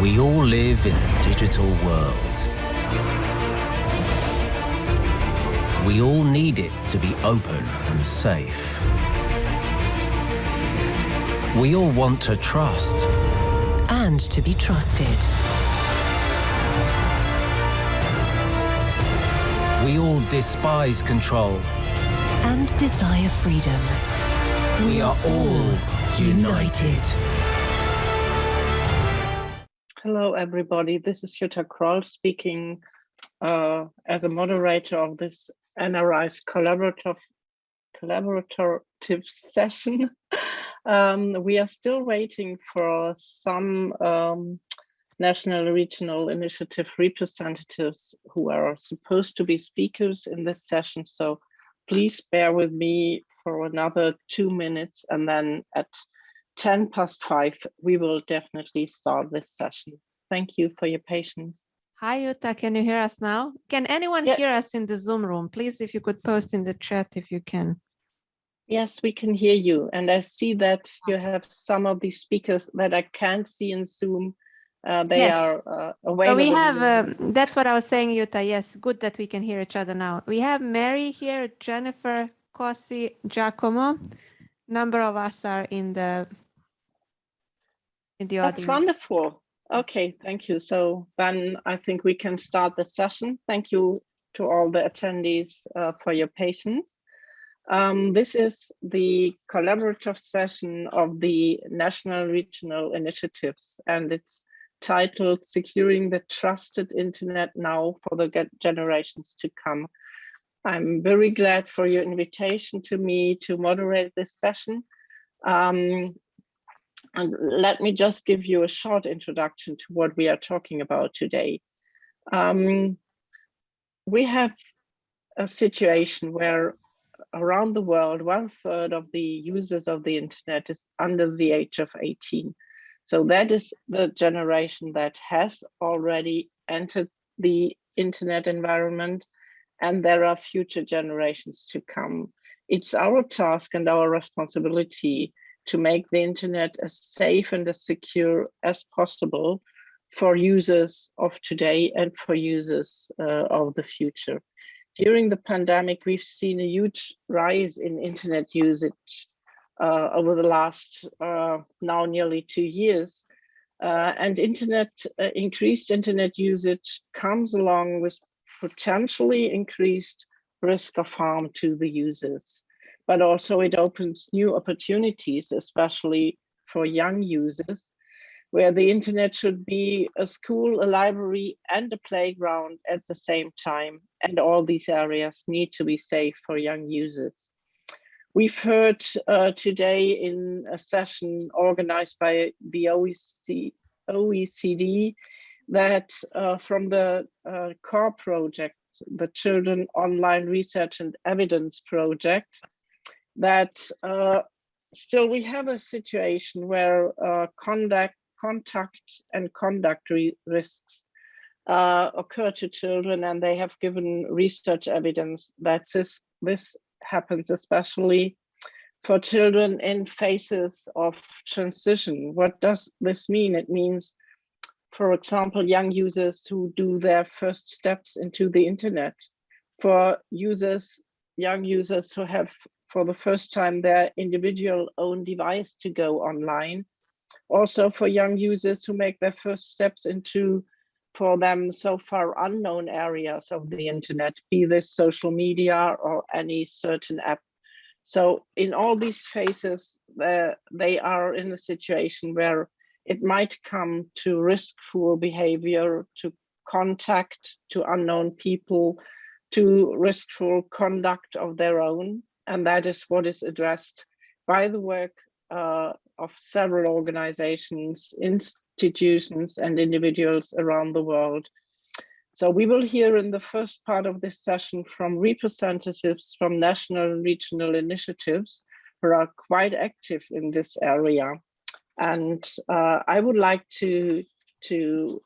We all live in a digital world. We all need it to be open and safe. We all want to trust. And to be trusted. We all despise control. And desire freedom. We are all united. Hello, everybody. This is Jutta Kroll speaking uh, as a moderator of this NRI's collaborative collaborative session. um, we are still waiting for some um, national regional initiative representatives who are supposed to be speakers in this session. So please bear with me for another two minutes and then at 10 past five, we will definitely start this session. Thank you for your patience. Hi, Jutta. can you hear us now? Can anyone Yeah. hear us in the Zoom room? Please, if you could post in the chat if you can. Yes, we can hear you. And I see that you have some of these speakers that I can't see in Zoom. Uh, they Yes. are uh, So we have, the- um, that's what I was saying, Jutta. Yes, good that we can hear each other now. We have Mary here, Jennifer, Kossi, Giacomo. Number of us are in the in the That's audience. wonderful. Okay, thank you. So then I think we can start the session. Thank you to all the attendees uh, for your patience. Um, this is the collaborative session of the national regional initiatives and it's titled Securing the Trusted Internet Now for the Generations to Come. I'm very glad for your invitation to me to moderate this session. Um, and let me just give you a short introduction to what we are talking about today. Um, we have a situation where around the world, one third of the users of the internet is under the age of 18. So that is the generation that has already entered the internet environment and there are future generations to come. It's our task and our responsibility to make the internet as safe and as secure as possible for users of today and for users uh, of the future. During the pandemic, we've seen a huge rise in internet usage uh, over the last uh, now nearly two years. Uh, and internet uh, increased internet usage comes along with potentially increased risk of harm to the users but also it opens new opportunities, especially for young users, where the internet should be a school, a library, and a playground at the same time. And all these areas need to be safe for young users. We've heard uh, today in a session organized by the OECD, OECD that uh, from the uh, core project, the Children Online Research and Evidence Project, that uh, still we have a situation where uh, conduct, contact and conduct ri- risks uh, occur to children and they have given research evidence that this, this happens especially for children in phases of transition. What does this mean? It means, for example, young users who do their first steps into the internet, for users, young users who have for the first time their individual own device to go online. Also for young users who make their first steps into, for them so far unknown areas of the internet, be this social media or any certain app. So in all these phases, uh, they are in a situation where it might come to riskful behavior, to contact to unknown people, to riskful conduct of their own and that is what is addressed by the work uh, of several organizations, institutions, and individuals around the world. So we will hear in the first part of this session from representatives from national and regional initiatives who are quite active in this area. And uh, I would like to, to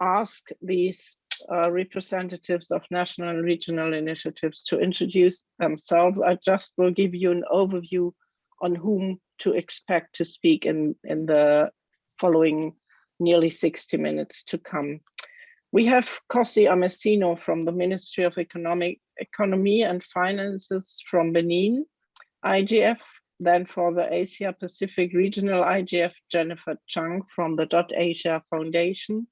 ask these uh, representatives of national and regional initiatives to introduce themselves. I just will give you an overview on whom to expect to speak in, in the following nearly 60 minutes to come. We have Kossi Amessinou from the Ministry of Economic Economy and Finances from Benin, IGF, then for the Asia Pacific Regional IGF, Jennifer Chung from the Dot Asia Foundation.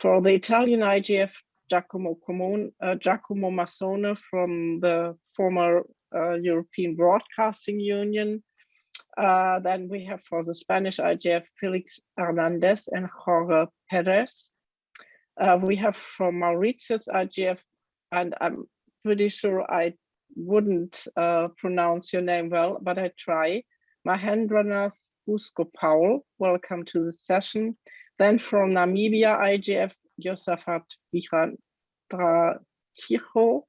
For the Italian IGF, Giacomo, Comon, uh, Giacomo Mazzone from the former uh, European Broadcasting Union. Uh, then we have for the Spanish IGF, Felix Hernandez and Jorge Perez. Uh, we have from Mauritius IGF, and I'm pretty sure I wouldn't uh, pronounce your name well, but I try. Mahendranath Busgopaul, welcome to the session. Then from Namibia IGF, Josaphat Vihandrachiho.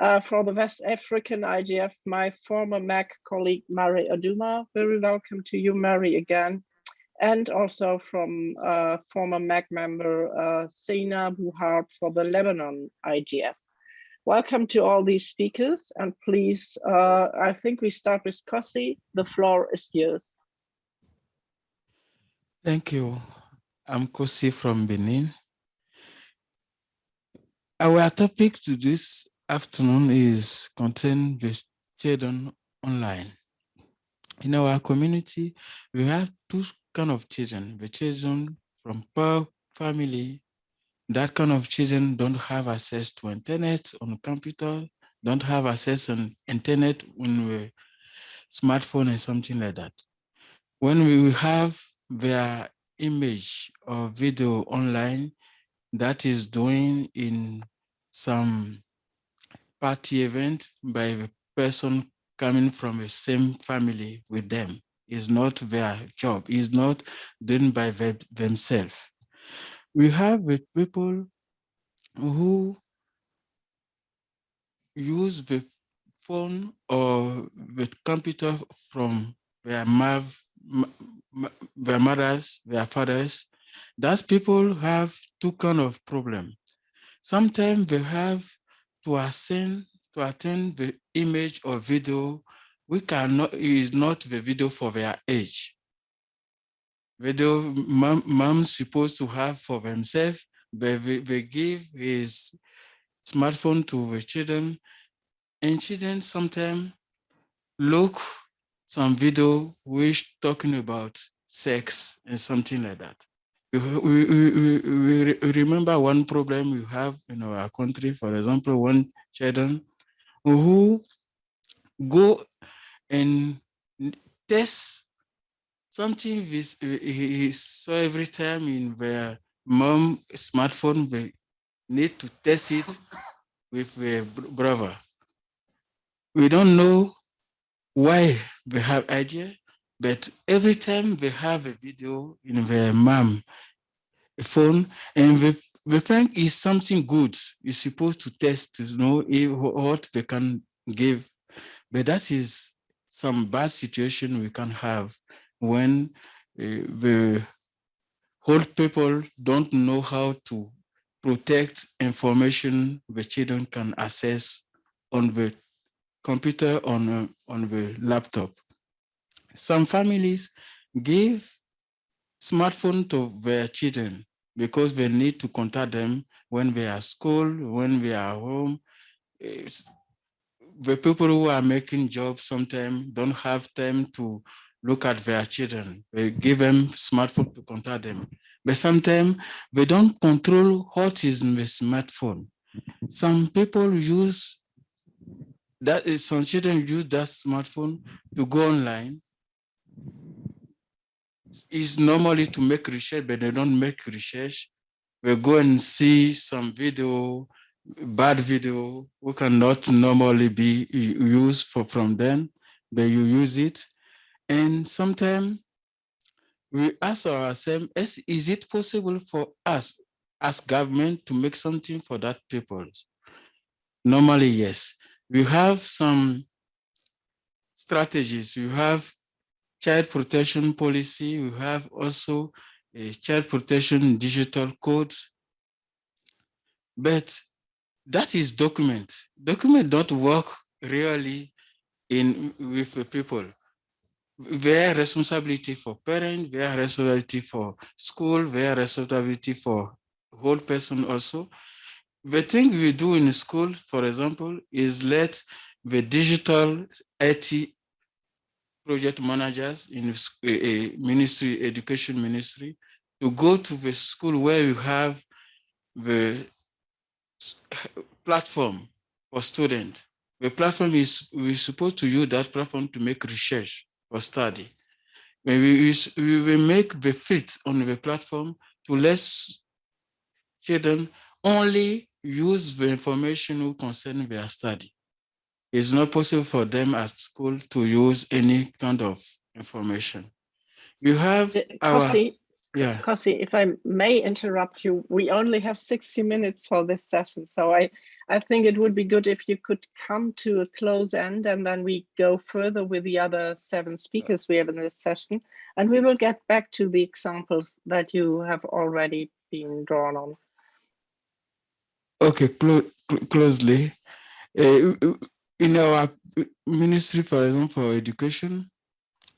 Uh, for the West African IGF, my former MAC colleague, Mary Uduma. Very welcome to you, Mary, again. And also from uh, former MAC member, uh, Zeina for the Lebanon IGF. Welcome to all these speakers and please, uh, I think we start with Kossi. The floor is yours. Thank you. I'm Kossi from Benin. Our topic to this afternoon is content with children online. In our community, we have two kind of children, the children from poor family, that kind of children don't have access to internet on computer, don't have access on internet on smartphone and something like that. When we have their image or video online that is doing in some party event by a person coming from the same family with them is not their job, is not done by them, themselves. We have people who use the phone or the computer from their, their mothers, their fathers, those people have two kind of problem. Sometimes they have to ascend to attend the image or video we cannot is not the video for their age. Video mom, mom's supposed to have for themselves, they, they give his smartphone to the children, and children sometimes look some video which talking about sex and something like that. We, we, we, we remember one problem we have in our country, for example, one children who go and test something he saw every time in their mom smartphone, they need to test it with their brother. We don't know why they have idea, but every time they have a video in their mom phone and they, they think is something good, you're supposed to test to know if, what they can give, but that is some bad situation we can have when uh, the whole people don't know how to protect information the children can access on the computer on uh, on the laptop. Some families give smartphone to their children because they need to contact them when they are school, when they are home. It's, the people who are making jobs sometimes don't have time to look at their children. They give them smartphone to contact them. But sometimes they don't control what is in the smartphone. Some people use that some children use that smartphone to go online. is normally to make research, but they don't make research. They go and see some video bad video we cannot normally be used for from them, but you use it. And sometimes we ask ourselves, is it possible for us as government to make something for that people? Normally, yes. We have some strategies. We have child protection policy. We have also a child protection digital code. But that is document. Document don't work really in with people. their responsibility for parent, their responsibility for school, their responsibility for whole person also. The thing we do in school, for example, is let the digital IT project managers in a eh, eh, ministry, education ministry, to go to the school where you have the platform for students. The platform is, we're supposed to use that platform to make research or study. Maybe we, we will make the fit on the platform to let children only use the information who concern their study. It's not possible for them at school to use any kind of information. You have uh, our, Kossi, yeah. Kossi, if I may interrupt you, we only have 60 minutes for this session. So I, I think it would be good if you could come to a close end and then we go further with the other seven speakers we have in this session. And we will get back to the examples that you have already been drawn on. Okay, clo closely. Uh, in our ministry, for example, for education,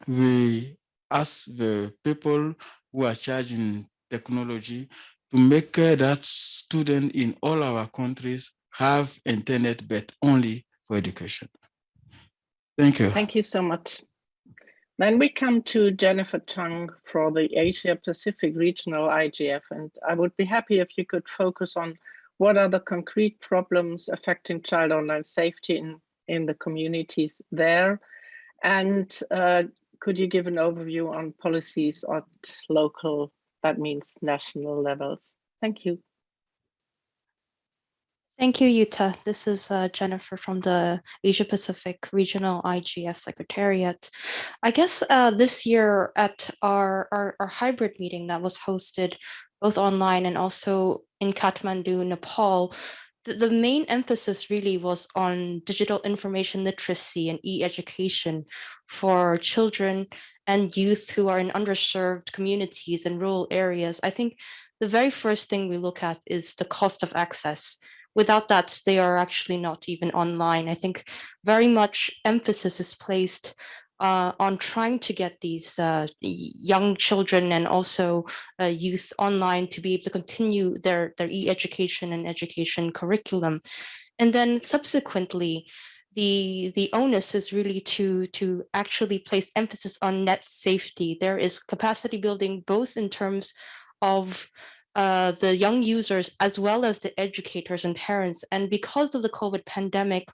we ask the people who are charging technology to make that student in all our countries have internet, but only for education. Thank you. Thank you so much. Then we come to Jennifer Chung for the Asia Pacific Regional IGF, and I would be happy if you could focus on what are the concrete problems affecting child online safety in, in the communities there? And uh, could you give an overview on policies at local, that means national levels? Thank you. Thank you, Jutta. This is uh, Jennifer from the Asia Pacific Regional IGF Secretariat. I guess uh, this year at our, our, our, hybrid meeting that was hosted both online and also in Kathmandu, Nepal, the, the main emphasis really was on digital information literacy and e-education for children and youth who are in underserved communities and rural areas. I think the very first thing we look at is the cost of access without that, they are actually not even online. I think very much emphasis is placed uh, on trying to get these uh, young children and also uh, youth online to be able to continue their, their e-education and education curriculum. And then subsequently, the, the onus is really to, to actually place emphasis on net safety. There is capacity building both in terms of uh, the young users as well as the educators and parents. And because of the COVID pandemic,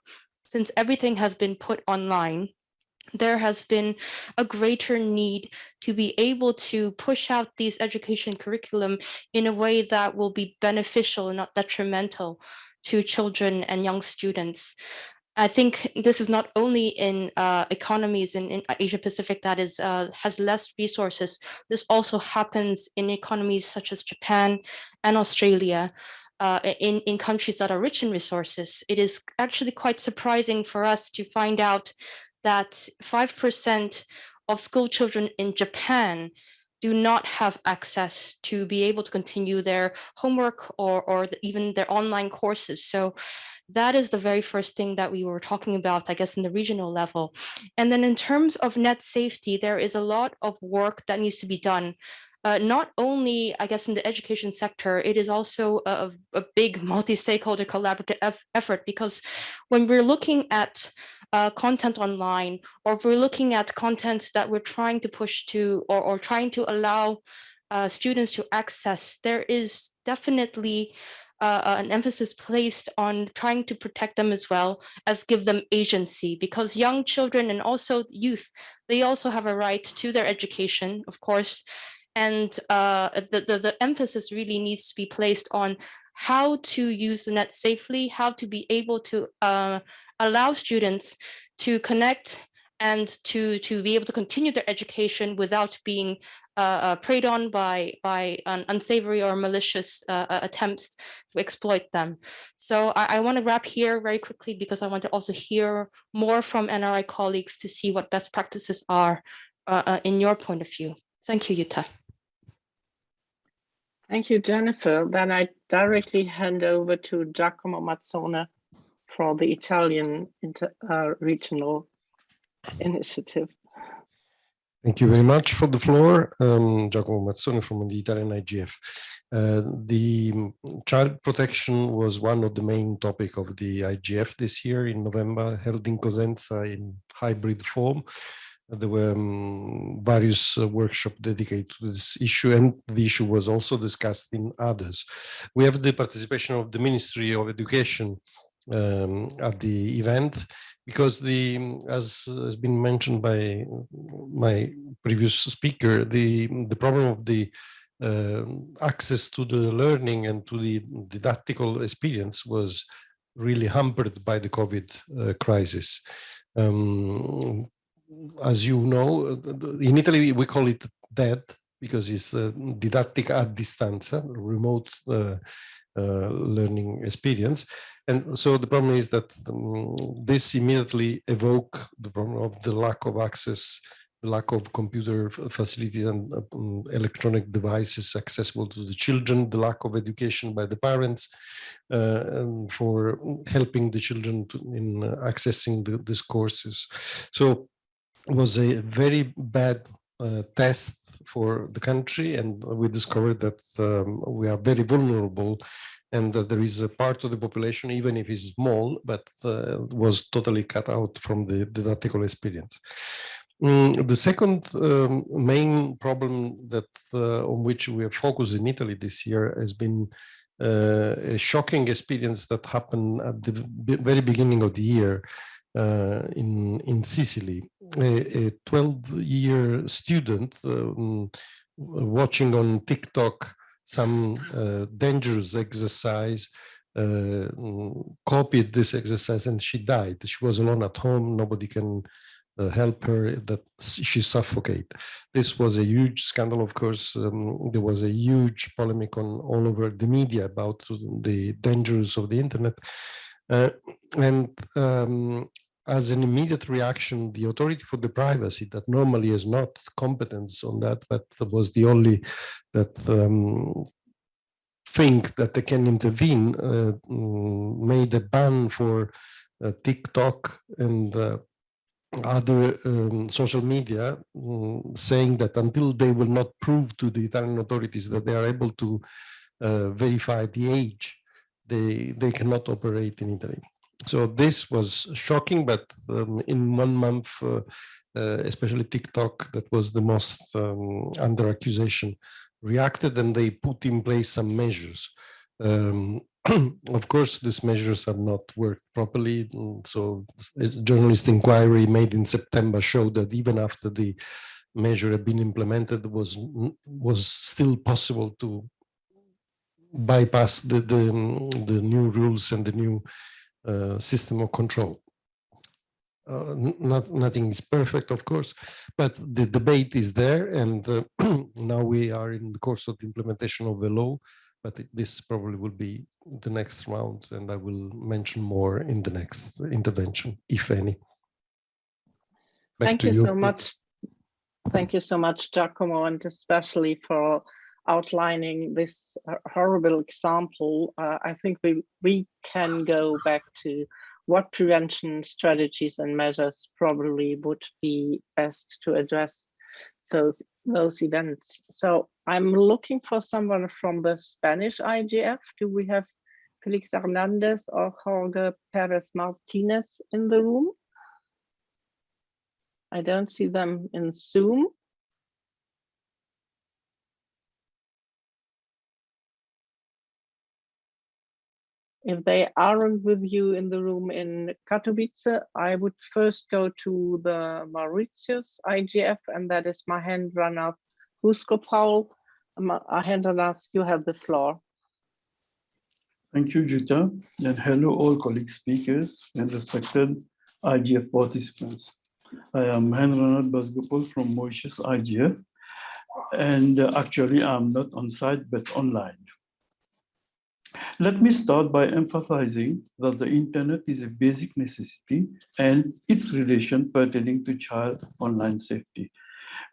since everything has been put online, there has been a greater need to be able to push out these education curriculum in a way that will be beneficial and not detrimental to children and young students. I think this is not only in uh, economies in, in, Asia Pacific that is uh, has less resources. This also happens in economies such as Japan and Australia. Uh, in, in countries that are rich in resources, it is actually quite surprising for us to find out that 5% of school children in Japan do not have access to be able to continue their homework or, or even their online courses. So that is the very first thing that we were talking about, I guess, in the regional level. And then in terms of net safety, there is a lot of work that needs to be done uh, not only, I guess, in the education sector, it is also a, a big multi-stakeholder collaborative effort because when we're looking at uh, content online, or if we're looking at content that we're trying to push to or, or trying to allow uh, students to access, there is definitely uh, uh, an emphasis placed on trying to protect them as well as give them agency because young children and also youth, they also have a right to their education, of course, and uh, the, the, the emphasis really needs to be placed on how to use the net safely, how to be able to uh, allow students to connect and to to be able to continue their education without being uh, uh, preyed on by by unsavory or malicious uh, uh, attempts to exploit them. So I, I want to wrap here very quickly because I want to also hear more from NRI colleagues to see what best practices are uh, in your point of view. Thank you, Jutta. Thank you, Jennifer. Then I directly hand over to Giacomo Mazzone for the Italian inter, regional initiative. Thank you very much for the floor. Um, Giacomo Mazzone from the Italian IGF. Uh, the child protection was one of the main topic of the IGF this year in November, held in Cosenza in hybrid form. There were um, various uh, workshops dedicated to this issue and the issue was also discussed in others. We have the participation of the Ministry of Education um, at the event because the as has been mentioned by my previous speaker the the problem of the uh, access to the learning and to the didactical experience was really hampered by the covid uh, crisis um, as you know in italy we call it DaD because it's uh, didactic at distance remote uh, uh, learning experience. And so the problem is that um, this immediately evoke the problem of the lack of access, the lack of computer facilities and um, electronic devices accessible to the children, the lack of education by the parents uh, for helping the children to, in uh, accessing the, these courses. So was a very bad uh, test for the country and we discovered that um, we are very vulnerable and that there is a part of the population, even if it's small, but uh, was totally cut out from the didactical experience. Mm, the second um, main problem that uh, on which we have focused in Italy this year has been uh, a shocking experience that happened at the very beginning of the year in in Sicily. A 12-year student um, watching on TikTok some uh, dangerous exercise, uh, copied this exercise, and she died. She was alone at home. Nobody can uh, help her that she suffocate this was a huge scandal of course um, there was a huge polemic on all over the media about the dangers of the internet uh, and um, as an immediate reaction, the authority for the privacy that normally is not competence on that, but was the only that um, think that they can intervene, uh, mm, made a ban for uh, TikTok and uh, other um, social media, um, saying that until they will not prove to the Italian authorities that they are able to uh, verify the age, they, they cannot operate in Italy. So this was shocking, but um, in one month, uh, uh, especially TikTok, that was the most um, under accusation, reacted and they put in place some measures. Um, of course, these measures have not worked properly. So a journalist inquiry made in September showed that even after the measure had been implemented, was was still possible to bypass the, the, the new rules and the new system of control. Uh, not nothing is perfect, of course, but the debate is there, and uh, now we are in the course of the implementation of the law. But this probably will be the next round, and I will mention more in the next intervention, if any. Back Thank you, you so much. Thank you so much, Giacomo, and especially for outlining this horrible example, uh, I think we, we can go back to what prevention strategies and measures probably would be best to address those, those events. So I'm looking for someone from the Spanish IGF. Do we have Felix Hernandez or Jorge Perez Martinez in the room? I don't see them in Zoom. If they aren't with you in the room in Katowice, I would first go to the Mauritius IGF, and that is Mahendranath Busgopaul. Mahendranath, you have the floor. Thank you, Jutta, and hello all colleague speakers and respected IGF participants. I am Mahendranath Busgopaul from Mauritius IGF, and uh, actually I'm not on site but online. Let me start by emphasizing that the internet is a basic necessity and its relation pertaining to child online safety.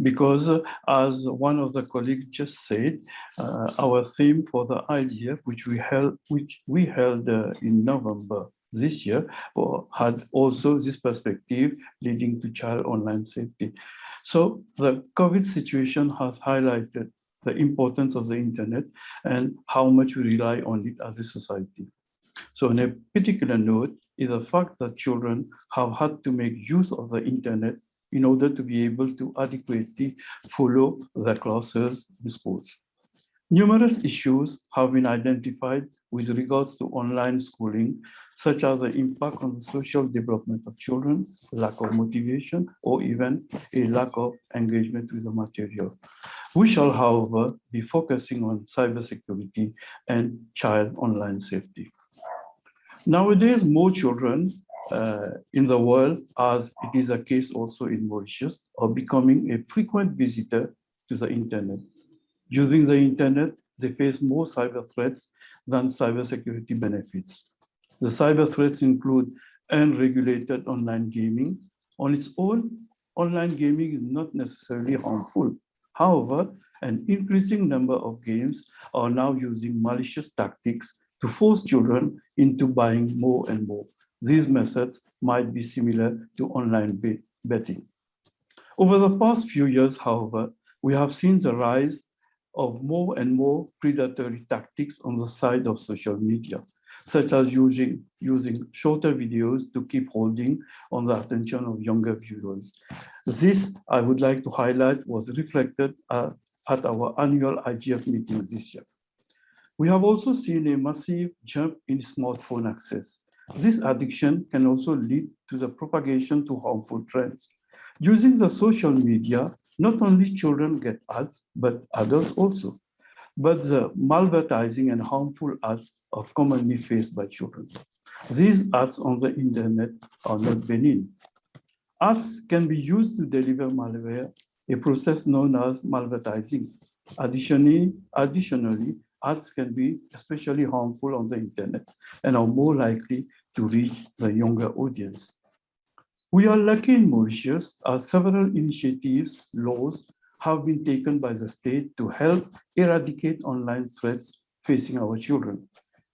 Because uh, as one of the colleagues just said, uh, our theme for the IGF, which we held, which we held uh, in November this year, had also this perspective leading to child online safety. So the COVID situation has highlighted the importance of the internet and how much we rely on it as a society. So on a particular note is the fact that children have had to make use of the internet in order to be able to adequately follow their classes in schools. Numerous issues have been identified with regards to online schooling, such as the impact on the social development of children, lack of motivation, or even a lack of engagement with the material. We shall, however, be focusing on cybersecurity and child online safety. Nowadays, more children uh, in the world, as it is a case also in Mauritius, are becoming a frequent visitor to the internet. Using the internet, they face more cyber threats than cybersecurity benefits. The cyber threats include unregulated online gaming. On its own, online gaming is not necessarily harmful. However, an increasing number of games are now using malicious tactics to force children into buying more and more. These methods might be similar to online betting. Over the past few years, however, we have seen the rise of more and more predatory tactics on the side of social media, such as using, using shorter videos to keep holding on the attention of younger viewers. This, I would like to highlight, was reflected uh, at our annual IGF meeting this year. We have also seen a massive jump in smartphone access. This addiction can also lead to the propagation to harmful trends. Using the social media, not only children get ads, but adults also. But the malvertising and harmful ads are commonly faced by children. These ads on the internet are not benign. Ads can be used to deliver malware, a process known as malvertising. Additionally, additionally, ads can be especially harmful on the internet and are more likely to reach the younger audience. We are lucky in Mauritius as several initiatives, laws have been taken by the state to help eradicate online threats facing our children.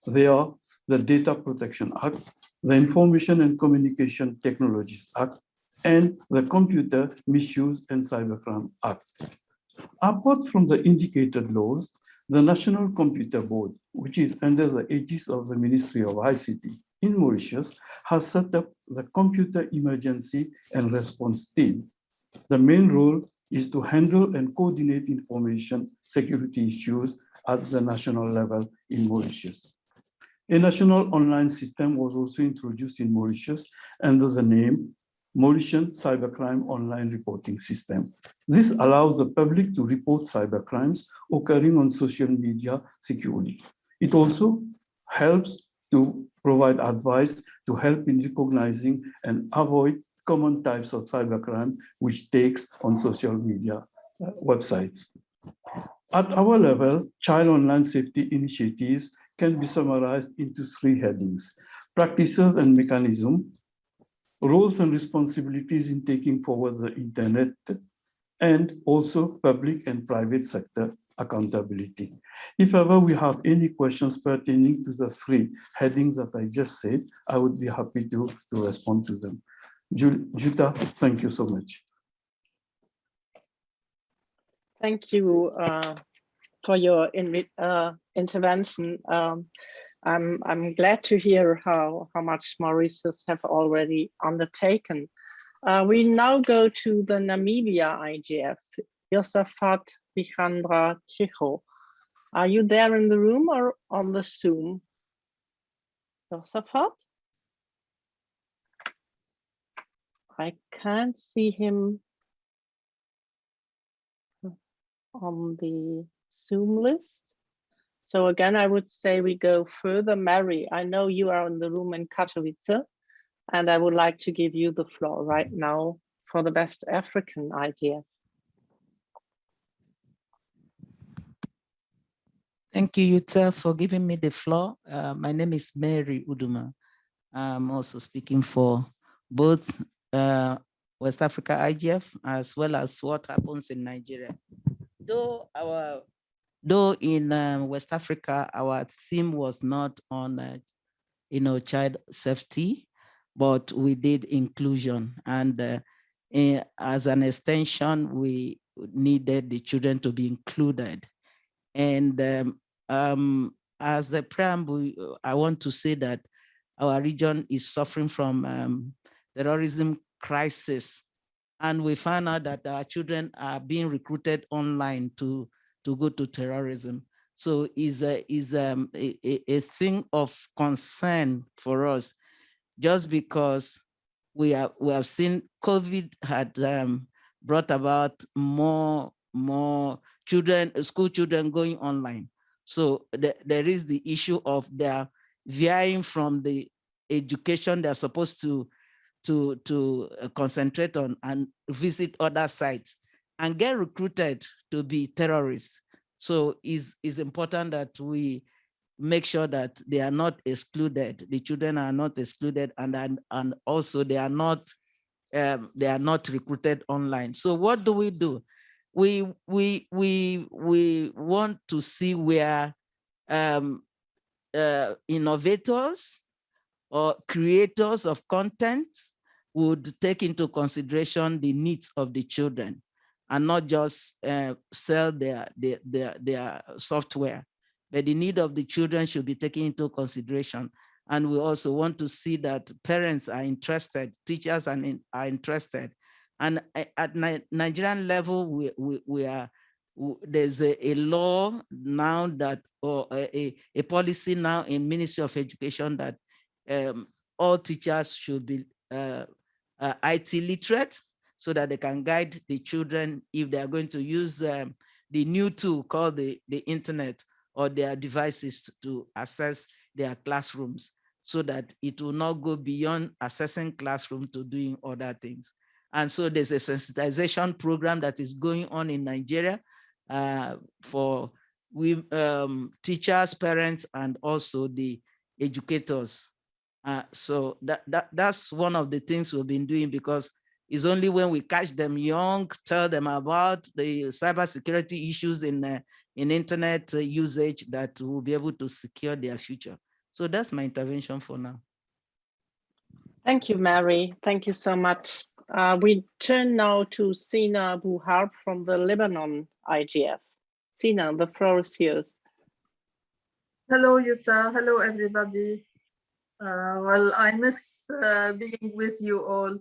They are the Data Protection Act, the Information and Communication Technologies Act, and the Computer Misuse and Cybercrime Act. Apart from the indicated laws, the National Computer Board, which is under the aegis of the Ministry of ICT in Mauritius, has set up the Computer Emergency and Response Team. The main role is to handle and coordinate information security issues at the national level in Mauritius. A national online system was also introduced in Mauritius under the name Mauritian Cybercrime Online Reporting System. This allows the public to report cybercrimes occurring on social media securely. It also helps to provide advice to help in recognizing and avoid common types of cybercrime which takes on social media uh, websites. At our level, child online safety initiatives can be summarized into three headings, practices and mechanism, roles and responsibilities in taking forward the internet, and also public and private sector accountability. If ever we have any questions pertaining to the three headings that I just said, I would be happy to, to respond to them. Jutta, thank you so much. Thank you uh, for your uh, intervention. Um, I'm, I'm glad to hear how, how much Mauritius have already undertaken. Uh, we now go to the Namibia IGF, Josaphat Vichandra Chicho. Are you there in the room or on the Zoom? Josaphat? I can't see him on the Zoom list. So again, I would say we go further. Mary, I know you are in the room in Katowice, and I would like to give you the floor right now for the West African IGF. Thank you, Jutta, for giving me the floor. Uh, my name is Mary Uduma. I'm also speaking for both uh, West Africa IGF as well as what happens in Nigeria. Though our Though in um, West Africa, our theme was not on, uh, you know, child safety, but we did inclusion. And uh, eh, as an extension, we needed the children to be included. And um, um, as the preamble, I want to say that our region is suffering from um, terrorism crisis. And we found out that our children are being recruited online to, to go to terrorism. So is a, is um, a, a thing of concern for us, just because we, are, we have seen COVID had um, brought about more, more children, school children going online. So the, there is the issue of their veering from the education they're supposed to to to uh, concentrate on and visit other sites and get recruited to be terrorists. So it's, it's important that we make sure that they are not excluded. The children are not excluded and, and, and also they are not um, they are not recruited online. So what do we do? We we we we want to see where um, uh, innovators or creators of content would take into consideration the needs of the children and not just uh, sell their, their, their, their software, but the need of the children should be taken into consideration. And we also want to see that parents are interested, teachers are, in, are interested. And at Nigerian level, we, we, we are, there's a, a, law now that, or a, a policy now in Ministry of Education that um, all teachers should be uh, uh, IT literate so that they can guide the children if they are going to use um, the new tool called the, the internet or their devices to access their classrooms so that it will not go beyond assessing classroom to doing other things. And so there's a sensitization program that is going on in Nigeria uh, for we um, teachers, parents, and also the educators uh, so that, that that's one of the things we've been doing because it's only when we catch them young, tell them about the cybersecurity issues in uh, in internet uh, usage that we'll be able to secure their future. So that's my intervention for now. Thank you, Mary. Thank you so much. Uh, we turn now to Zeina Bou Harb from the Lebanon IGF. Zeina, the floor is yours. Hello, Jutta. Hello, everybody. Uh, well, I miss uh, being with you all.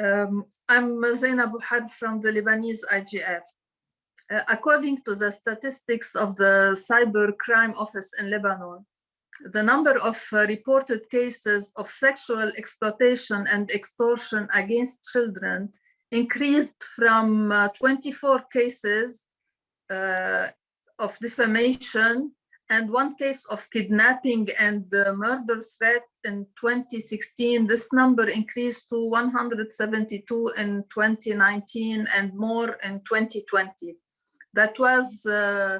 Um, I'm Zainab Had from the Lebanese IGF. Uh, according to the statistics of the Cyber Crime Office in Lebanon, the number of uh, reported cases of sexual exploitation and extortion against children increased from uh, 24 cases uh, of defamation and one case of kidnapping and murder threat in 2016. This number increased to 172 in 2019 and more in 2020. That was uh,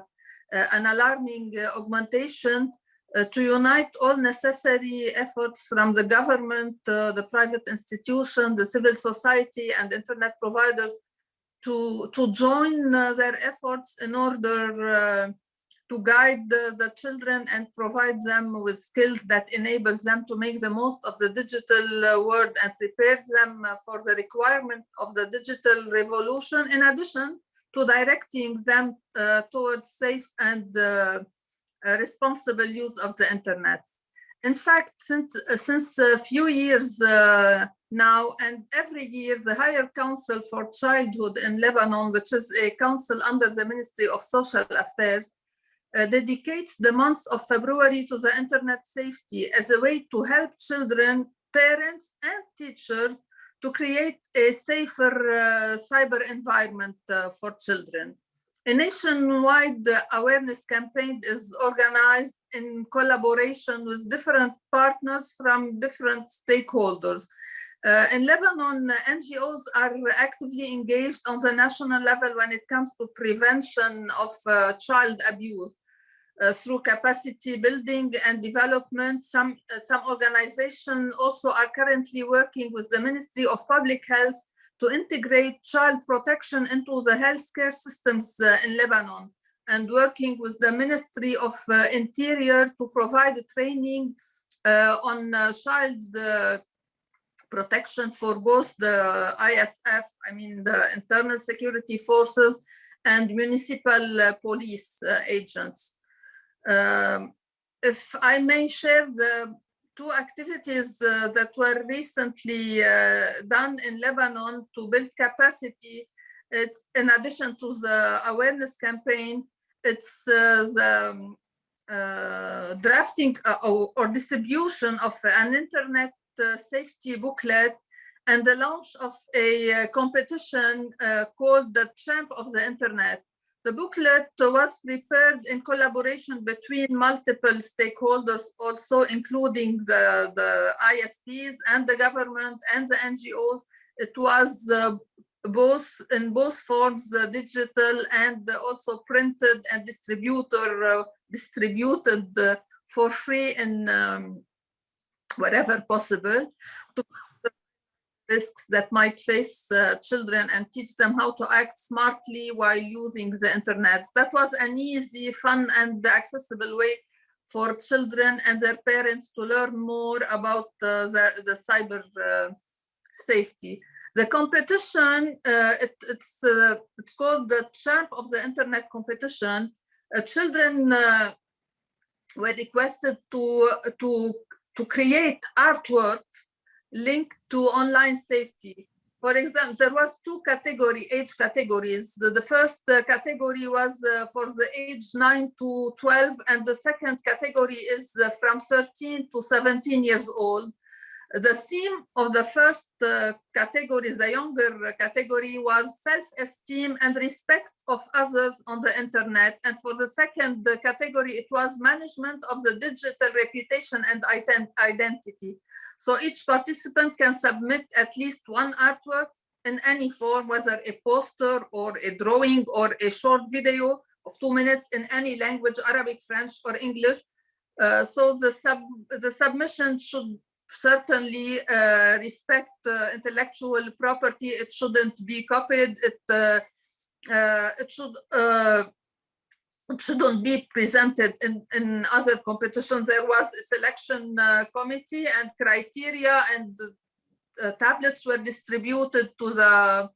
uh, an alarming uh, augmentation uh, to unite all necessary efforts from the government, uh, the private institution, the civil society and internet providers to, to join uh, their efforts in order to guide the, the, children and provide them with skills that enable them to make the most of the digital uh, world and prepare them uh, for the requirement of the digital revolution, in addition to directing them uh, towards safe and uh, uh responsible use of the internet. In fact, since, uh, since a few years now and every year, the Higher Council for Childhood in Lebanon, which is a council under the Ministry of Social Affairs, uh, dedicates the month of February to the internet safety as a way to help children, parents, and teachers to create a safer uh, cyber environment uh, for children. A nationwide awareness campaign is organized in collaboration with different partners from different stakeholders. Uh, in Lebanon, NGOs are actively engaged on the national level when it comes to prevention of uh, child abuse. Uh, through capacity building and development. Some, uh, some organizations also are currently working with the Ministry of Public Health to integrate child protection into the healthcare systems uh, in Lebanon and working with the Ministry of uh, Interior to provide training uh, on child protection for both the ISF, I mean the internal security forces and municipal uh, police uh, agents. Um, if I may share the two activities uh, that were recently uh, done in Lebanon to build capacity, it's in addition to the awareness campaign, it's uh, the um, uh, drafting or, distribution of an internet safety booklet and the launch of a uh, competition uh, called the Champ of the Internet. The booklet was prepared in collaboration between multiple stakeholders, also including the, the ISPs and the government and the NGOs. It was uh, both in both forms, uh, digital and also printed and distributor uh, distributed uh, for free in um, wherever possible to risks that might face uh, children and teach them how to act smartly while using the internet. That was an easy, fun and accessible way for children and their parents to learn more about uh, the, the cyber uh, safety. The competition, uh, it, it's, uh, it's called the Champ of the Internet competition. Uh, children were requested to, to, to create artworks linked to online safety. For example, there was two category age categories. The, the first uh, category was uh, for the age 9 to 12, and the second category is uh, from 13 to 17 years old. The theme of the first uh, category, the younger category, was self-esteem and respect of others on the internet. And for the second category, it was management of the digital reputation and ident identity. So each participant can submit at least one artwork in any form, whether a poster or a drawing or a short video of two minutes in any language, Arabic, French, or English. Uh, so the, sub, the submission should certainly uh, respect uh, intellectual property. It shouldn't be copied. It, uh, uh, it should uh, it shouldn't be presented in, in other competitions. There was a selection uh, committee and criteria and tablets were distributed to the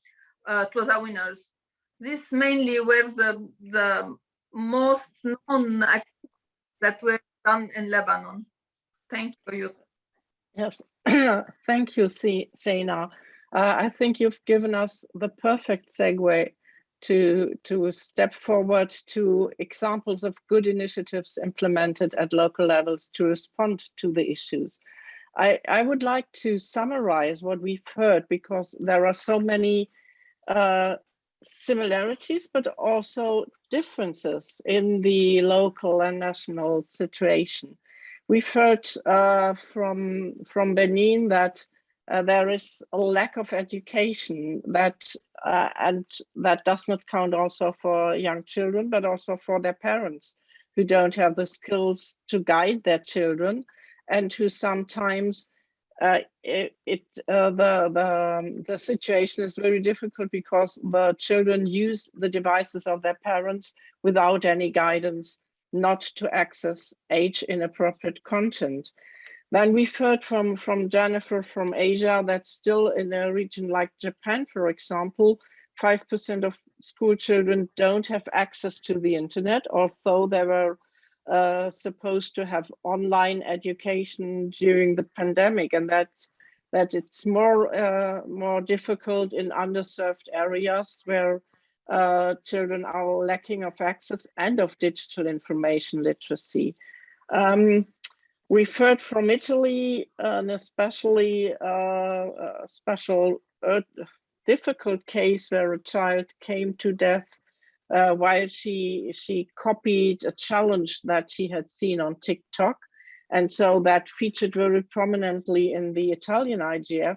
to the winners. These mainly were the the most known activities that were done in Lebanon. Thank you. Yes, thank you, Zeina. Uh, I think you've given us the perfect segue to, to step forward to examples of good initiatives implemented at local levels to respond to the issues. I, I would like to summarize what we've heard because there are so many uh, similarities, but also differences in the local and national situation. We've heard uh, from, from Benin that uh, there is a lack of education that uh, and that does not count also for young children, but also for their parents who don't have the skills to guide their children and who sometimes uh, it, it uh, the the um, the situation is very difficult because the children use the devices of their parents without any guidance not to access age inappropriate content. Then we've heard from, from Jennifer from Asia that still in a region like Japan, for example, 5% of school children don't have access to the internet, although they were uh, supposed to have online education during the pandemic and that that it's more uh, more difficult in underserved areas where uh, children are lacking of access and of digital information literacy. Um, heard from Italy, an especially uh, special uh, difficult case where a child came to death uh, while she she copied a challenge that she had seen on TikTok. And so that featured very prominently in the Italian IGF,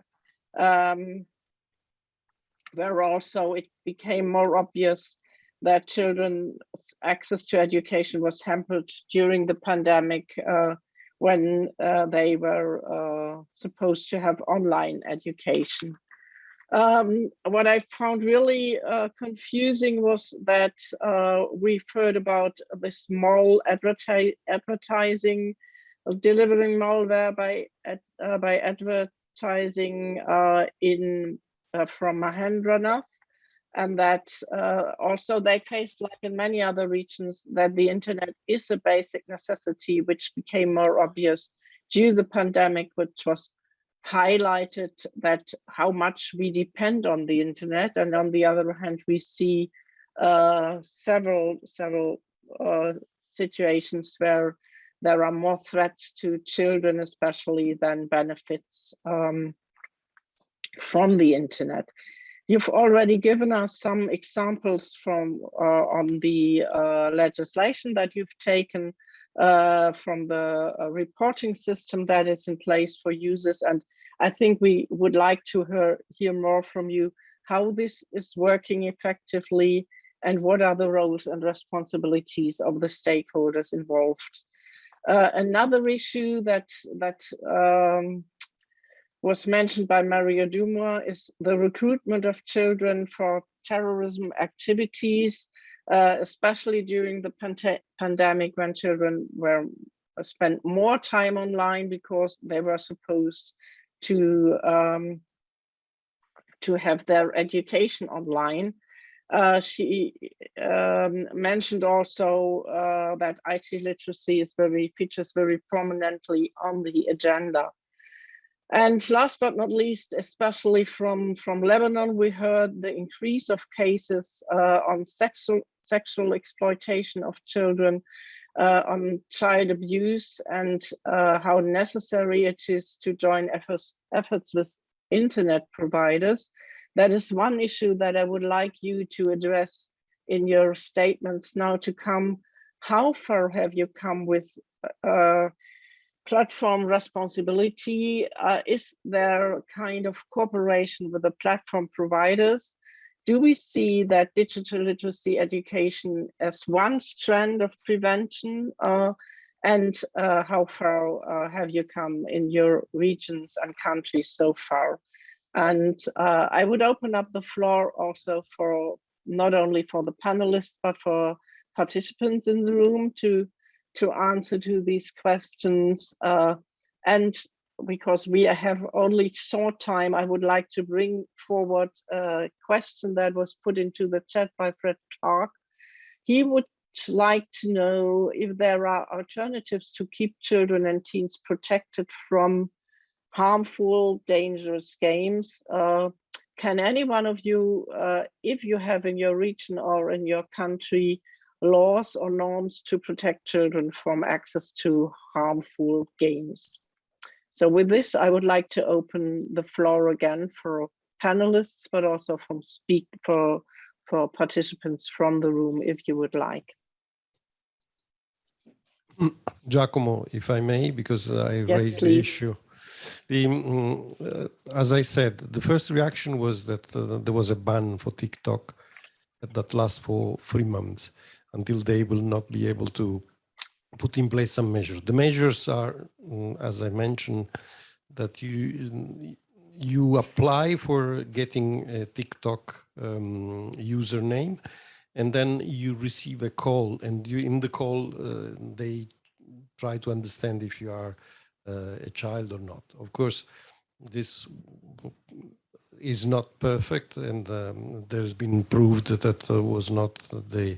um, where also it became more obvious that children's access to education was hampered during the pandemic uh, when uh, they were uh, supposed to have online education. Um, what I found really uh, confusing was that uh, we've heard about the small adverti advertising, delivering malware by, uh, by advertising in uh, from Mahendranath, and that uh, also they faced, like in many other regions, that the internet is a basic necessity, which became more obvious due to the pandemic, which was highlighted that how much we depend on the internet, and on the other hand, we see uh, several several uh, situations where there are more threats to children, especially than benefits. Um, from the internet. You've already given us some examples from uh, on the uh, legislation that you've taken uh, from the uh, reporting system that is in place for users. And I think we would like to hear, hear more from you how this is working effectively and what are the roles and responsibilities of the stakeholders involved. Uh, another issue that that um, was mentioned by Mary Uduma is the recruitment of children for terrorism activities, uh, especially during the pand pandemic when children were uh, spent more time online because they were supposed to um, to have their education online. Uh, she um, mentioned also uh, that IT literacy is very features very prominently on the agenda. And last but not least, especially from, from Lebanon, we heard the increase of cases uh, on sexual, sexual exploitation of children, uh, on child abuse, and uh, how necessary it is to join efforts, efforts with internet providers that is one issue that I would like you to address in your statements now to come. How far have you come with uh, platform responsibility? Uh, is there kind of cooperation with the platform providers? Do we see that digital literacy education as one strand of prevention? Uh, and uh, how far uh, have you come in your regions and countries so far? And uh, I would open up the floor also for not only for the panelists, but for participants in the room to, to answer to these questions. Uh, and because we have only short time, I would like to bring forward a question that was put into the chat by Fred Clark. He would like to know if there are alternatives to keep children and teens protected from harmful, dangerous games. Uh, can any one of you, uh, if you have in your region or in your country, laws or norms to protect children from access to harmful games? So with this, I would like to open the floor again for panelists, but also from speak for, for participants from the room, if you would like. Giacomo, if I may, because I Yes, raised the issue. The, mm, uh, as I said, the first reaction was that uh, there was a ban for TikTok that lasts for three months until they will not be able to put in place some measures. The measures are, mm, as I mentioned, that you you apply for getting a TikTok um, username, and then you receive a call, and you in the call uh, they try to understand if you are uh, a child or not. Of course, this is not perfect, and um, there's been proved that that uh, was not the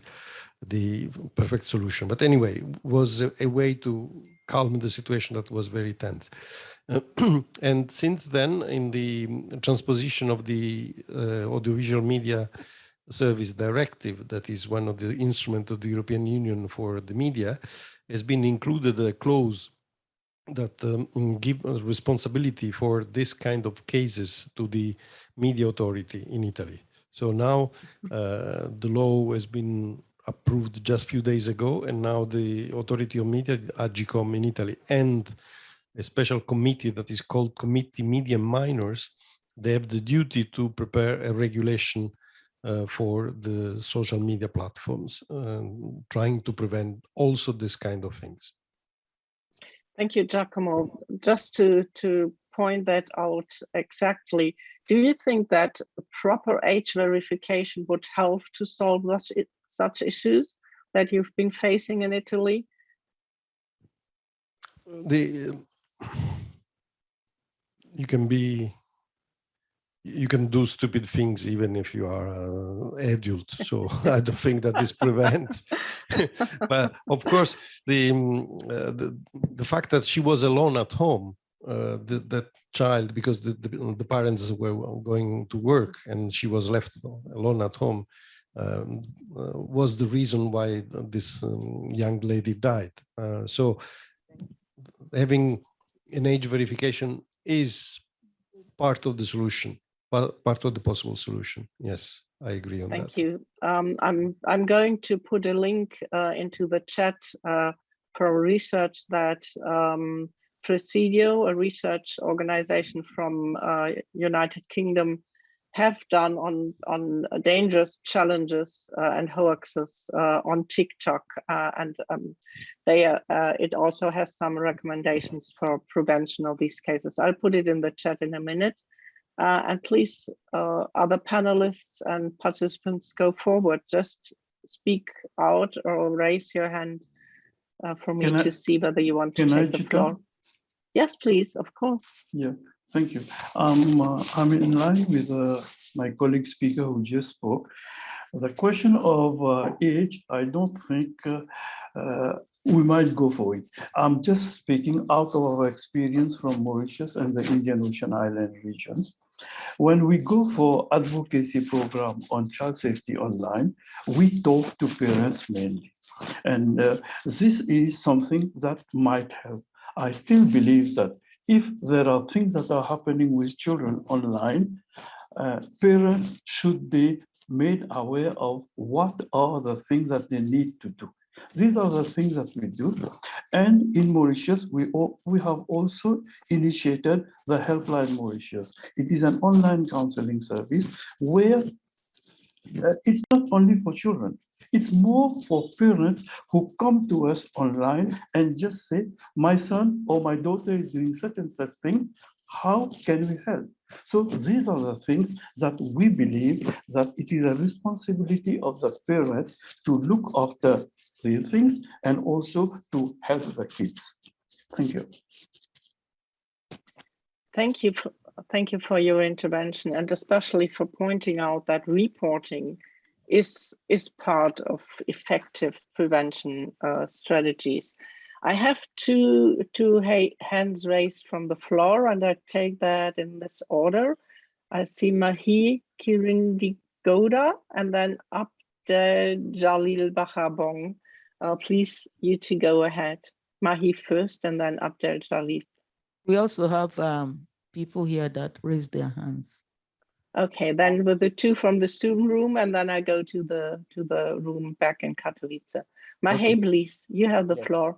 the perfect solution. But anyway, was a, a way to calm the situation that was very tense. and since then, in the transposition of the uh, audiovisual media service directive, that is one of the instruments of the European Union for the media, has been included a clause that um, give responsibility for this kind of cases to the media authority in Italy. So now uh, the law has been approved just a few days ago, and now the authority of media, AGCOM in Italy, and a special committee that is called Committee Media Minors, they have the duty to prepare a regulation uh, for the social media platforms, um, trying to prevent also this kind of things. Thank you, Giacomo. Just to, to point that out exactly, do you think that proper age verification would help to solve such, such issues that you've been facing in Italy? The you can be you can do stupid things even if you are uh, adult so i don't think that this prevents but of course the, um, uh, the the fact that she was alone at home uh, the, that child because the, the, the parents were going to work and she was left alone at home um, uh, was the reason why this um, young lady died uh, so having an age verification is part of the solution, part, part of the possible solution. Yes, I agree on Thank that. Thank you. Um, I'm I'm going to put a link uh, into the chat uh, for research that um, Praesidio, a research organization from uh, United Kingdom, have done on on dangerous challenges uh, and hoaxes uh, on TikTok, uh, and um, they uh, it also has some recommendations for prevention of these cases. I'll put it in the chat in a minute. Uh, and please, uh, other panelists and participants, go forward. Just speak out or raise your hand for me Can I- to see whether you want to can I, take the floor. Yes, please, of course. Yeah, thank you. Um, uh, I'm in line with uh, my colleague speaker who just spoke. The question of uh, age, I don't think uh, uh, we might go for it. I'm just speaking out of our experience from Mauritius and the Indian Ocean Island region. When we go for advocacy program on child safety online, we talk to parents mainly. And uh, this is something that might help. I still believe that if there are things that are happening with children online, uh, parents should be made aware of what are the things that they need to do. These are the things that we do. And in Mauritius, we, al- we have also initiated the Helpline Mauritius. It is an online counseling service where uh, it's not only for children, it's more for parents who come to us online and just say, my son or my daughter is doing such and such thing. How can we help? So these are the things that we believe that it is a responsibility of the parent to look after these things and also to help the kids. Thank you. Thank you. For, thank you for your intervention and especially for pointing out that reporting is is part of effective prevention uh, strategies. I have two two ha hands raised from the floor, and I take that in this order. I see Mahi Kirindigoda, and then Abdel Jalil Bachar Bong. Uh, please, you two go ahead. Mahi first, and then Abdel Jalil. We also have um, people here that raise their hands. Okay, then with the two from the Zoom room, and then I go to the to the room back in Katowice. Mahi, Okay. please, you have the Yes. floor.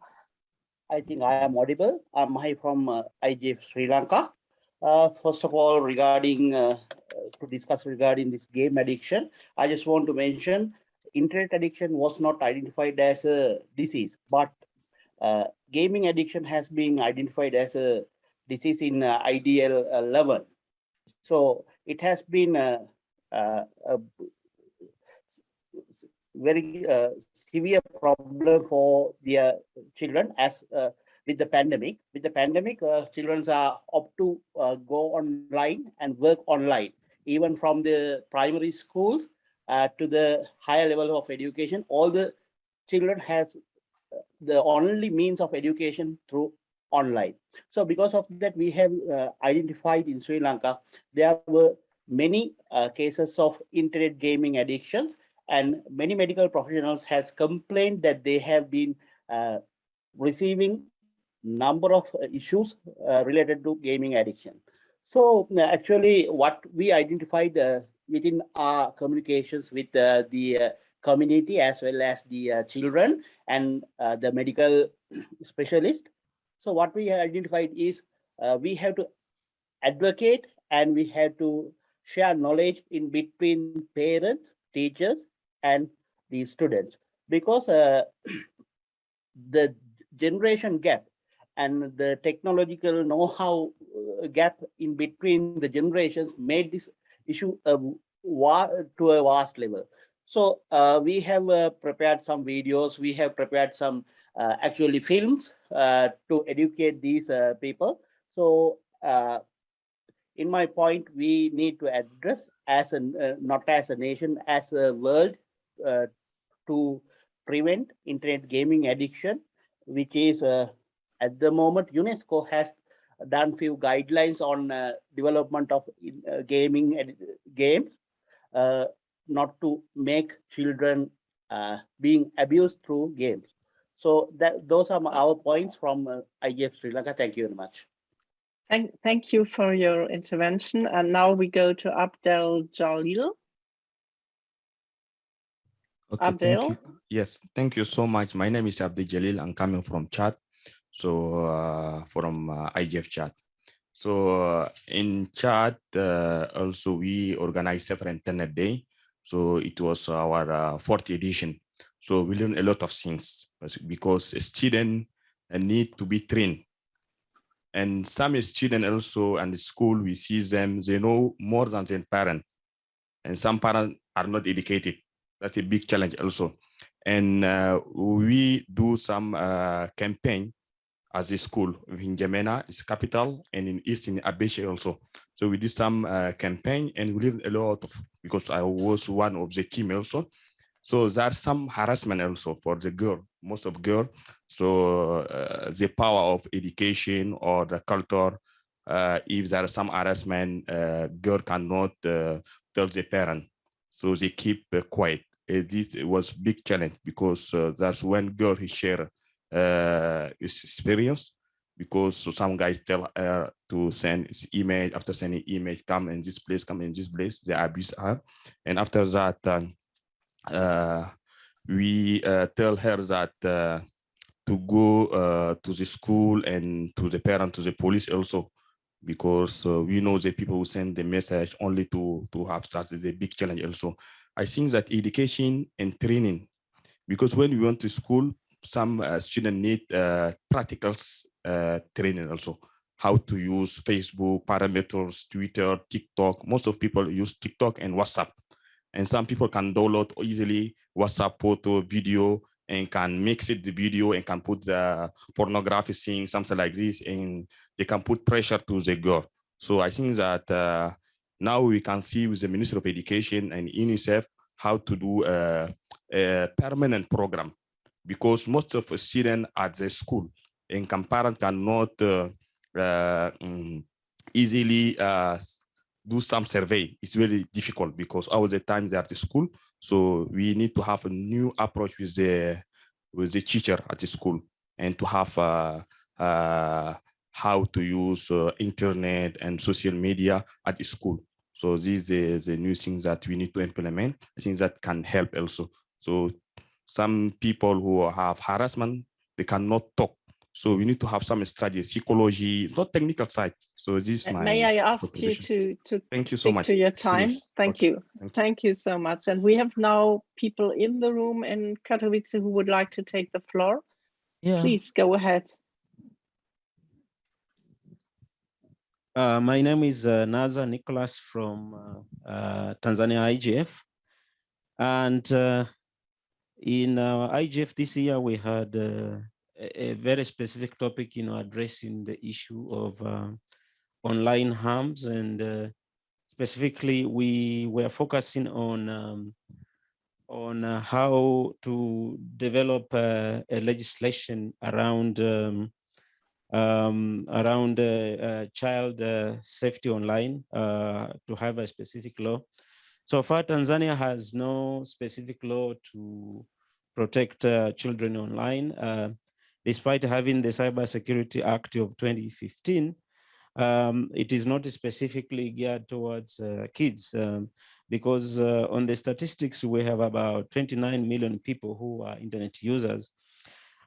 I think I am audible. I'm Mahi from uh, IGF Sri Lanka. Uh, first of all, regarding uh, uh, to discuss regarding this game addiction, I just want to mention internet addiction was not identified as a disease, but uh, gaming addiction has been identified as a disease in uh, IDL uh, level. So it has been uh, uh, a very uh, severe problem for their children as uh, with the pandemic. With the pandemic, children are up to go online and work online, even from the primary schools to the higher level of education. All the children has the only means of education through online. So because of that, we have uh, identified in Sri Lanka, there were many uh, cases of internet gaming addictions and many medical professionals has complained that they have been uh, receiving number of uh, issues uh, related to gaming addiction. So uh, actually what we identified within our communications with the community as well as the children and the medical specialist. So what we have identified is uh, we have to advocate and we have to share knowledge in between parents, teachers, and the students because uh, the generation gap and the technological know-how uh, gap in between the generations made this issue a to a vast level. So uh, we have uh, prepared some videos, we have prepared some uh, actually films uh, to educate these uh, people. So uh, in my point, we need to address as a uh, not as a nation, as a world, to prevent internet gaming addiction, which is at the moment UNESCO has done few guidelines on development of gaming games, uh, not to make children uh, being abused through games. So that those are our points from uh, IGF Sri Lanka. Thank you very much. Thank, thank you for your intervention. And now we go to Abdel Jalil. Okay, Abdel? Thank you. Yes, thank you so much. My name is Abdel Jalil. I'm coming from Chad. So uh, from uh, IGF Chad. So uh, in Chad, uh, also we organized Safer Internet Day. So it was our uh, fourth edition. So we learned a lot of things because a student need to be trained. And some students also and the school, we see them, they know more than their parent. And some parents are not educated. That's a big challenge also. And uh, we do some uh, campaign as a school in N'Djamena, its capital, and in East in Abéché also. So we did some uh, campaign and we learned a lot of, because I was one of the team also. So there's some harassment also for the girl, most of girl. So uh, the power of education or the culture, uh, if there is some harassment, uh, girl cannot uh, tell the parent. So they keep uh, quiet. Uh, this was big challenge because that's when girl he share his experience because so some guys tell her to send email after sending email come in this place come in this place they abuse her and after that um, uh, we uh, tell her that uh, to go uh, to the school and to the parent, to the police also, because uh, we know the people who send the message only to, to have started the big challenge also. I think that education and training, because when we went to school, some uh, students need practical training also how to use Facebook, parameters, Twitter, TikTok. Most of people use TikTok and WhatsApp and some people can download easily WhatsApp photo, video, and can mix it the video and can put the pornography scene, something like this, and they can put pressure to the girl. So I think that uh, now we can see with the Ministry of Education and UNICEF how to do a, a permanent program because most of the students at the school and parents cannot uh, uh, mm, easily uh, do some survey. It's really difficult because all the time they are at the school. So we need to have a new approach with the with the teacher at the school and to have uh, uh, how to use uh, internet and social media at the school. So these are the new things that we need to implement. I think that can help also. So some people who have harassment, they cannot talk so we need to have some strategy, psychology, not technical side. So this is my May I ask you to, to thank you so much to your time? Thank okay. you. Thank, Thank you so much. And we have now people in the room in Katowice who would like to take the floor. Yeah. Please go ahead. Uh, my name is uh, Nazar Nicholas from uh, uh Tanzania IGF. And uh, in our IGF this year, we had uh, a, very specific topic, you know, addressing the issue of uh, online harms and uh, specifically we were focusing on um, on uh, how to develop uh, a legislation around um, um, around uh, uh, child safety online to have a specific law. So far, Tanzania has no specific law to protect children online despite having the Cybersecurity Act of 2015, um, it is not specifically geared towards uh, kids um, because uh, on the statistics, we have about 29 million people who are internet users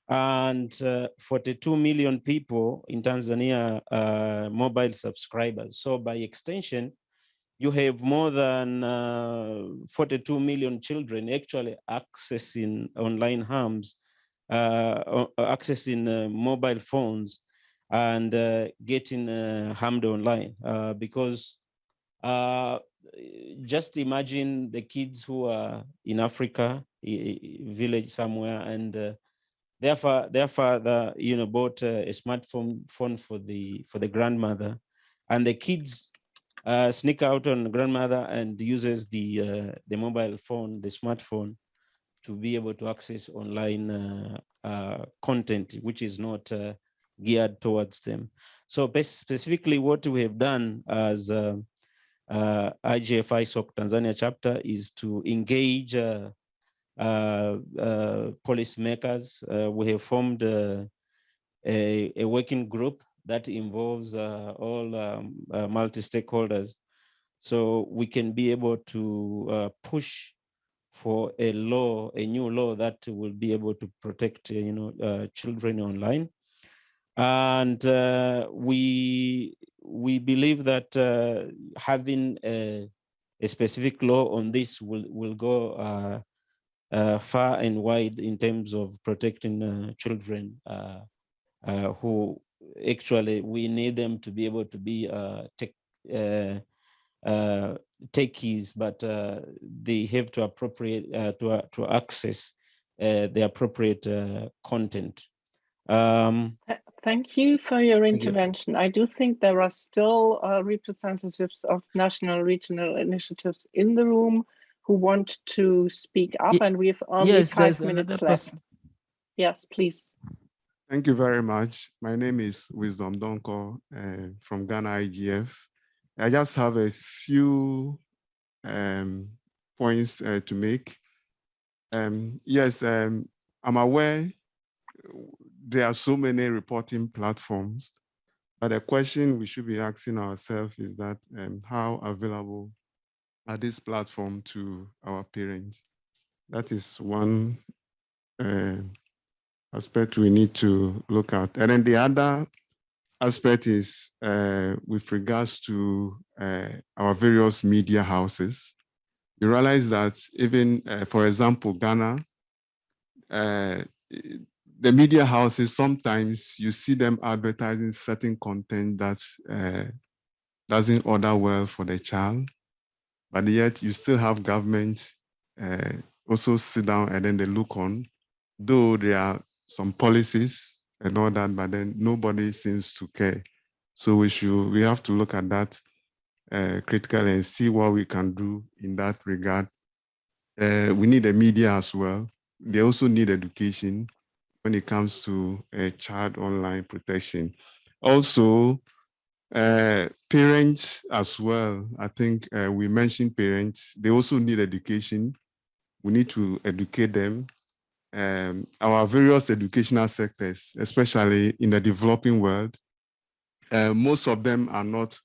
and uh, 42 million people in Tanzania mobile subscribers. So by extension, you have more than uh, 42 million children actually accessing online harms uh, accessing uh, mobile phones and uh, getting harmed online because just imagine the kids who are in Africa, village somewhere, and uh, their, their father, you know, bought a smartphone phone for the for the grandmother, and the kids uh, sneak out on grandmother and uses the uh, the mobile phone, the smartphone, to be able to access online uh, uh, content, which is not uh, geared towards them. So specifically what we have done as uh, uh, IGF ISOC Tanzania chapter is to engage policymakers. We have formed a, a, working group that involves uh, all um, uh, multi-stakeholders. So we can be able to uh, push for a law, a new law that will be able to protect, you know, children online. And we we believe that uh, having a, a, specific law on this will will go uh, uh, far and wide in terms of protecting children who actually we need them to be able to be uh, tech, uh, uh, techies, but they have to appropriate to to access the appropriate content. Um, Thank you for your intervention. You. I do think there are still uh, representatives of national regional initiatives in the room who want to speak up, and we have only yes, five minutes left. Yes, please. Thank you very much. My name is Wisdom Donkor uh, from Ghana IGF. I just have a few um, points uh, to make. Um, yes, um, I'm aware there are so many reporting platforms, but the question we should be asking ourselves is that um, how available are these platforms to our parents? That is one uh, aspect we need to look at. And then the other aspect is uh, with regards to uh, our various media houses. You realize that even, uh, for example, Ghana, uh, the media houses, sometimes you see them advertising certain content that uh, doesn't order well for the child, but yet you still have government uh, also sit down and then they look on, though they are some policies and all that, but then nobody seems to care. So we should, we have to look at that uh, critically and see what we can do in that regard. Uh, we need the media as well. They also need education when it comes to uh, child online protection. Also, uh, parents as well. I think uh, we mentioned parents. They also need education. We need to educate them. Um, our various educational sectors, especially in the developing world, uh, most of them are not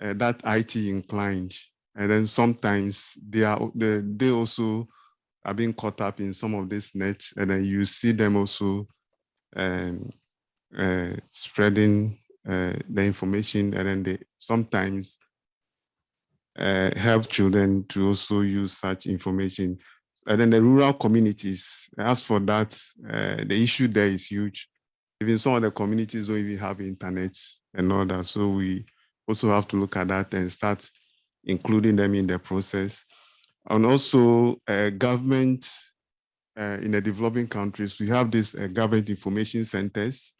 uh, that IT inclined. And then sometimes they are they, also are being caught up in some of these nets, and then you see them also um, uh, spreading uh, the information, and then they sometimes uh, help children to also use such information. And then the rural communities, as for that, uh, the issue there is huge. Even some of the communities don't even have internet and all that. So we also have to look at that and start including them in the process and also uh, government uh, in the developing countries, we have these uh, government information centers,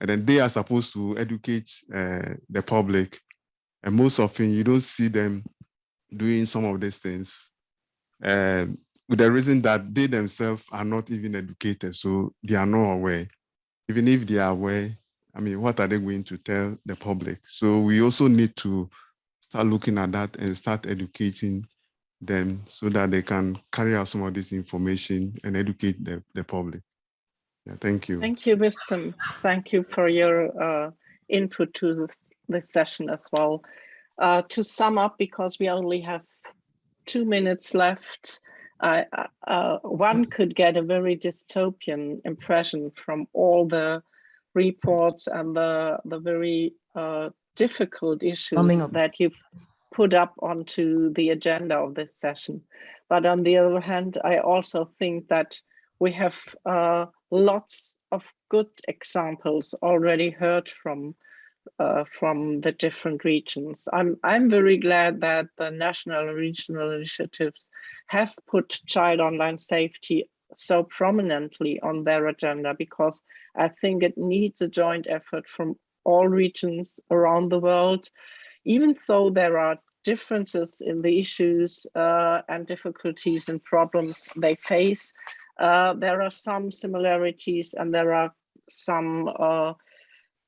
and then they are supposed to educate the public. And most often you don't see them doing some of these things. Um, with the reason that they themselves are not even educated, so they are not aware. Even if they are aware, I mean, what are they going to tell the public? So we also need to start looking at that and start educating them so that they can carry out some of this information and educate the, the public. Yeah, thank you. Thank you, Wisdom. Thank you for your uh, input to this, this session as well. Uh, to sum up, because we only have two minutes left, uh, uh, one could get a very dystopian impression from all the reports and the, the very uh, difficult issues that you've put up onto the agenda of this session. But on the other hand, I also think that we have uh, lots of good examples already heard from uh, from the different regions. I'm I'm very glad that the national and regional initiatives have put child online safety so prominently on their agenda because I think it needs a joint effort from all regions around the world even though there are differences in the issues uh, and difficulties and problems they face, uh, there are some similarities and there are some uh,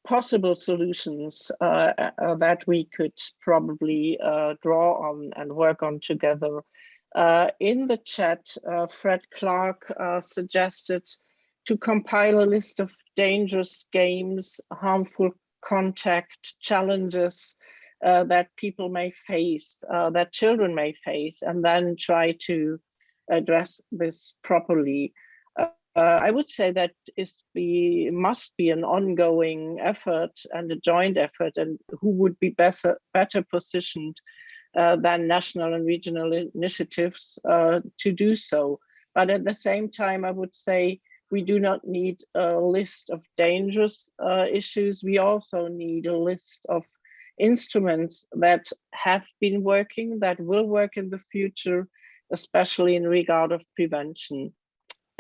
possible solutions uh, uh, that we could probably uh, draw on and work on together. in the chat, Fred Clark suggested to compile a list of dangerous games, harmful contact, challenges uh, that people may face, uh, that children may face, and then try to address this properly. Uh, I would say that is be must be an ongoing effort and a joint effort, and who would be better better positioned uh, than national and regional initiatives uh, to do so. But at the same time, I would say we do not need a list of dangerous uh, issues. We also need a list of instruments that have been working, that will work in the future, especially in regard of prevention.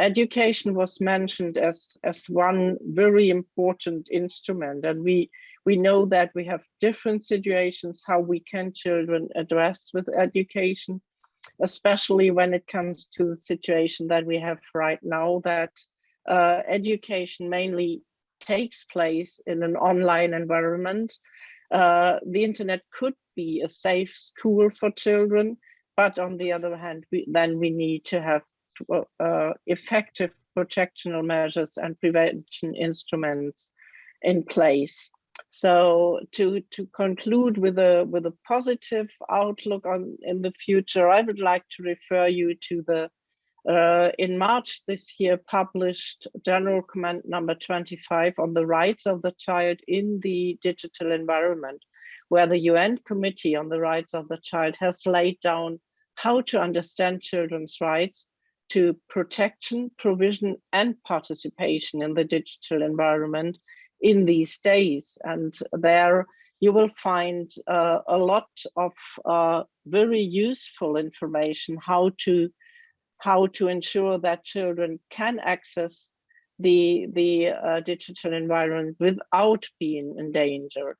Education was mentioned as, as one very important instrument, and we, we know that we have different situations how we can children address with education, especially when it comes to the situation that we have right now that uh, education mainly takes place in an online environment. Uh, the internet could be a safe school for children, but on the other hand, we, then we need to have uh, effective protectional measures and prevention instruments in place. So to to conclude with a with a positive outlook on in the future, I would like to refer you to the uh, in March this year published General Comment number 25 on the rights of the child in the digital environment, where the UN Committee on the Rights of the Child has laid down how to understand children's rights to protection, provision, and participation in the digital environment in these days. And there you will find uh, a lot of uh, very useful information how to how to ensure that children can access the, the uh, digital environment without being endangered.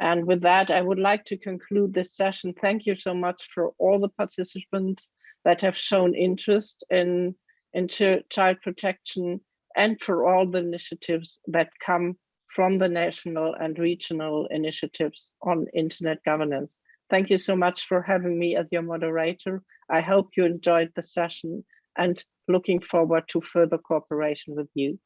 And with that, I would like to conclude this session. Thank you so much for all the participants that have shown interest in, in ch child protection and for all the initiatives that come from the national and regional initiatives on internet governance. Thank you so much for having me as your moderator. I hope you enjoyed the session and looking forward to further cooperation with you.